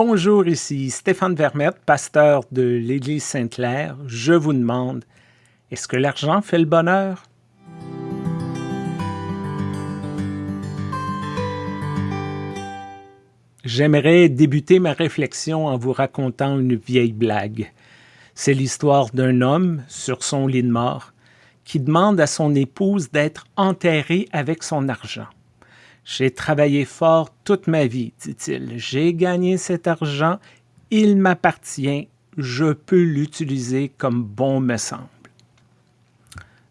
Bonjour, ici Stéphane Vermette, pasteur de l'Église Sainte-Claire. Je vous demande, est-ce que l'argent fait le bonheur? J'aimerais débuter ma réflexion en vous racontant une vieille blague. C'est l'histoire d'un homme sur son lit de mort qui demande à son épouse d'être enterré avec son argent. J'ai travaillé fort toute ma vie, dit-il. J'ai gagné cet argent, il m'appartient, je peux l'utiliser comme bon me semble.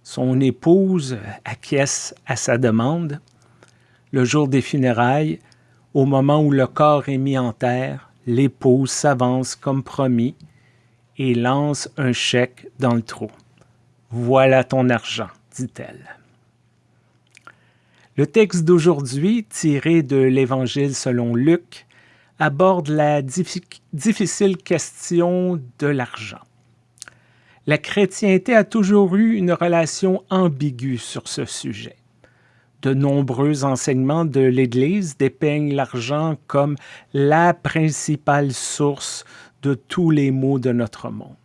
Son épouse acquiesce à sa demande. Le jour des funérailles, au moment où le corps est mis en terre, l'épouse s'avance comme promis et lance un chèque dans le trou. Voilà ton argent, dit-elle. Le texte d'aujourd'hui, tiré de l'Évangile selon Luc, aborde la difficile question de l'argent. La chrétienté a toujours eu une relation ambiguë sur ce sujet. De nombreux enseignements de l'Église dépeignent l'argent comme la principale source de tous les maux de notre monde.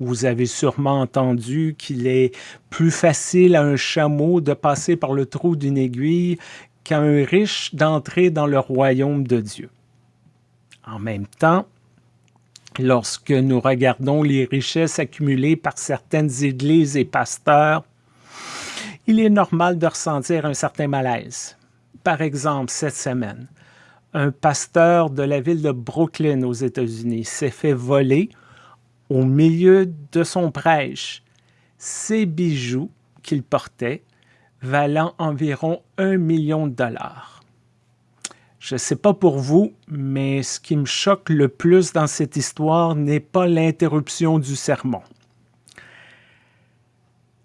Vous avez sûrement entendu qu'il est plus facile à un chameau de passer par le trou d'une aiguille qu'à un riche d'entrer dans le royaume de Dieu. En même temps, lorsque nous regardons les richesses accumulées par certaines églises et pasteurs, il est normal de ressentir un certain malaise. Par exemple, cette semaine, un pasteur de la ville de Brooklyn aux États-Unis s'est fait voler au milieu de son prêche ses bijoux qu'il portait, valant environ un million de dollars. Je ne sais pas pour vous, mais ce qui me choque le plus dans cette histoire n'est pas l'interruption du sermon.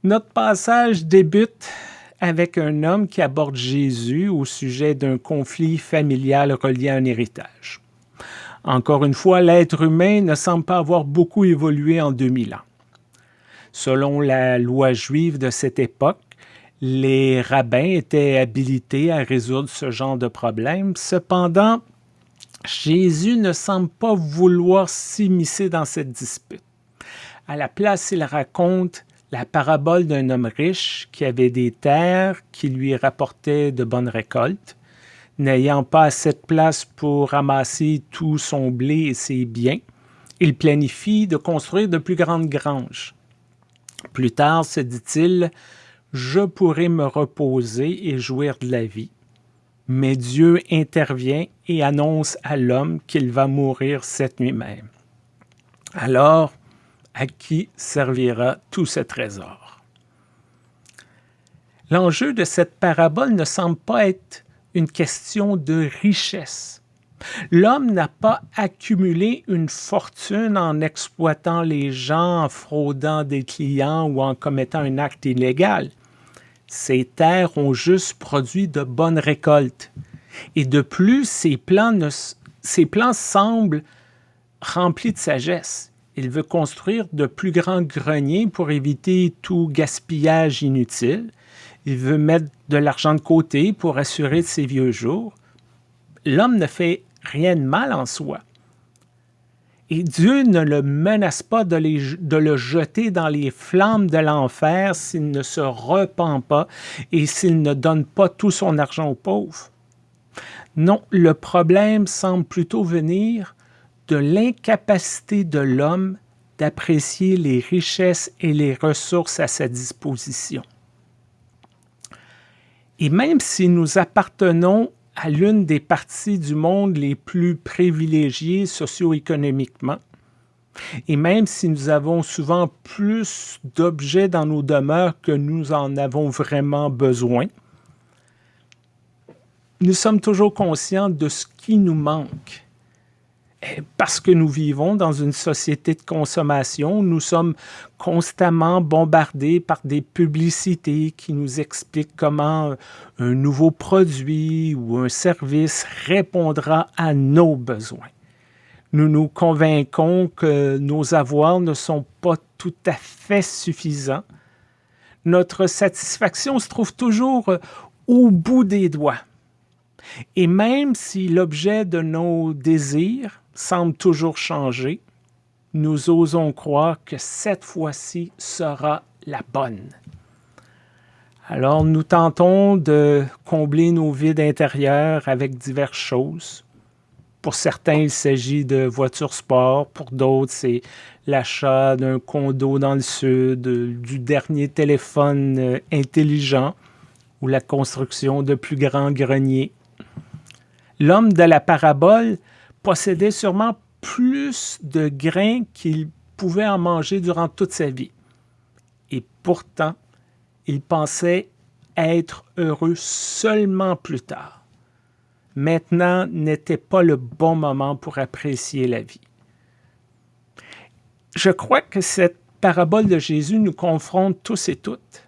Notre passage débute avec un homme qui aborde Jésus au sujet d'un conflit familial relié à un héritage. Encore une fois, l'être humain ne semble pas avoir beaucoup évolué en 2000 ans. Selon la loi juive de cette époque, les rabbins étaient habilités à résoudre ce genre de problème. Cependant, Jésus ne semble pas vouloir s'immiscer dans cette dispute. À la place, il raconte la parabole d'un homme riche qui avait des terres qui lui rapportaient de bonnes récoltes n'ayant pas assez de place pour ramasser tout son blé et ses biens, il planifie de construire de plus grandes granges. Plus tard, se dit-il, je pourrai me reposer et jouir de la vie. Mais Dieu intervient et annonce à l'homme qu'il va mourir cette nuit même. Alors, à qui servira tout ce trésor? L'enjeu de cette parabole ne semble pas être une question de richesse. L'homme n'a pas accumulé une fortune en exploitant les gens, en fraudant des clients ou en commettant un acte illégal. Ces terres ont juste produit de bonnes récoltes. Et de plus, ces plans, ces plans semblent remplis de sagesse. Il veut construire de plus grands greniers pour éviter tout gaspillage inutile il veut mettre de l'argent de côté pour assurer ses vieux jours. L'homme ne fait rien de mal en soi. Et Dieu ne le menace pas de, de le jeter dans les flammes de l'enfer s'il ne se repent pas et s'il ne donne pas tout son argent aux pauvres. Non, le problème semble plutôt venir de l'incapacité de l'homme d'apprécier les richesses et les ressources à sa disposition. Et même si nous appartenons à l'une des parties du monde les plus privilégiées socio-économiquement, et même si nous avons souvent plus d'objets dans nos demeures que nous en avons vraiment besoin, nous sommes toujours conscients de ce qui nous manque parce que nous vivons dans une société de consommation, nous sommes constamment bombardés par des publicités qui nous expliquent comment un nouveau produit ou un service répondra à nos besoins. Nous nous convainquons que nos avoirs ne sont pas tout à fait suffisants. Notre satisfaction se trouve toujours au bout des doigts. Et même si l'objet de nos désirs semble toujours changer, nous osons croire que cette fois-ci sera la bonne. Alors nous tentons de combler nos vides intérieurs avec diverses choses. Pour certains, il s'agit de voitures sport. Pour d'autres, c'est l'achat d'un condo dans le sud, du dernier téléphone euh, intelligent ou la construction de plus grands greniers. L'homme de la parabole possédait sûrement plus de grains qu'il pouvait en manger durant toute sa vie. Et pourtant, il pensait être heureux seulement plus tard maintenant n'était pas le bon moment pour apprécier la vie. Je crois que cette parabole de Jésus nous confronte tous et toutes.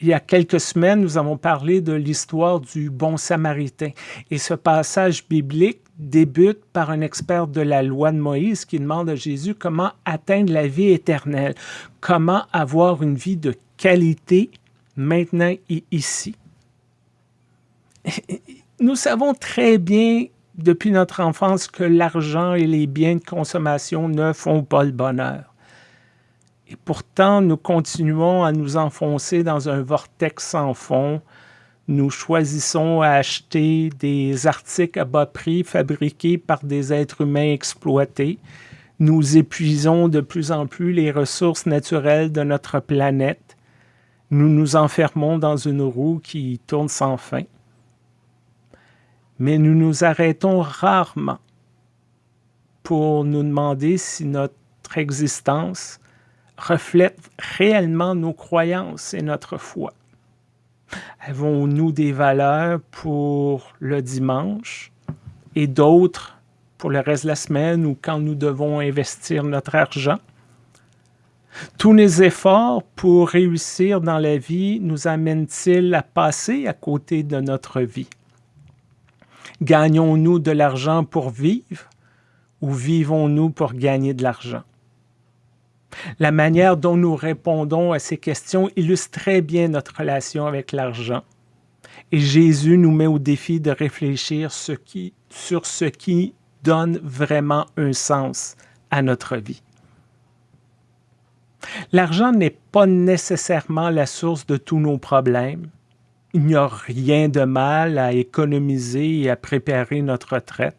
Il y a quelques semaines, nous avons parlé de l'histoire du bon samaritain. Et ce passage biblique débute par un expert de la loi de Moïse qui demande à Jésus comment atteindre la vie éternelle, comment avoir une vie de qualité maintenant et ici. Nous savons très bien depuis notre enfance que l'argent et les biens de consommation ne font pas le bonheur. Et pourtant, nous continuons à nous enfoncer dans un vortex sans fond. Nous choisissons à acheter des articles à bas prix fabriqués par des êtres humains exploités. Nous épuisons de plus en plus les ressources naturelles de notre planète. Nous nous enfermons dans une roue qui tourne sans fin mais nous nous arrêtons rarement pour nous demander si notre existence reflète réellement nos croyances et notre foi. Avons-nous des valeurs pour le dimanche et d'autres pour le reste de la semaine ou quand nous devons investir notre argent? Tous nos efforts pour réussir dans la vie nous amènent-ils à passer à côté de notre vie? Gagnons-nous de l'argent pour vivre ou vivons-nous pour gagner de l'argent? La manière dont nous répondons à ces questions illustre très bien notre relation avec l'argent. Et Jésus nous met au défi de réfléchir sur ce qui donne vraiment un sens à notre vie. L'argent n'est pas nécessairement la source de tous nos problèmes, il n'y a rien de mal à économiser et à préparer notre retraite.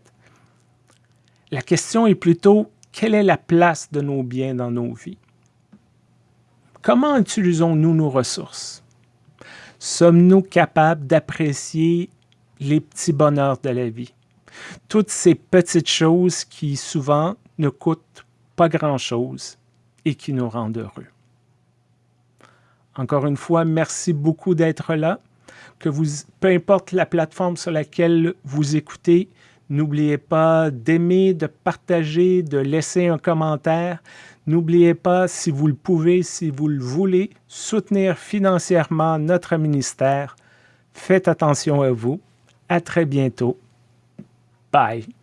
La question est plutôt quelle est la place de nos biens dans nos vies? Comment utilisons-nous nos ressources? Sommes-nous capables d'apprécier les petits bonheurs de la vie? Toutes ces petites choses qui souvent ne coûtent pas grand-chose et qui nous rendent heureux. Encore une fois, merci beaucoup d'être là que vous, peu importe la plateforme sur laquelle vous écoutez, n'oubliez pas d'aimer, de partager, de laisser un commentaire. N'oubliez pas, si vous le pouvez, si vous le voulez, soutenir financièrement notre ministère. Faites attention à vous. À très bientôt. Bye.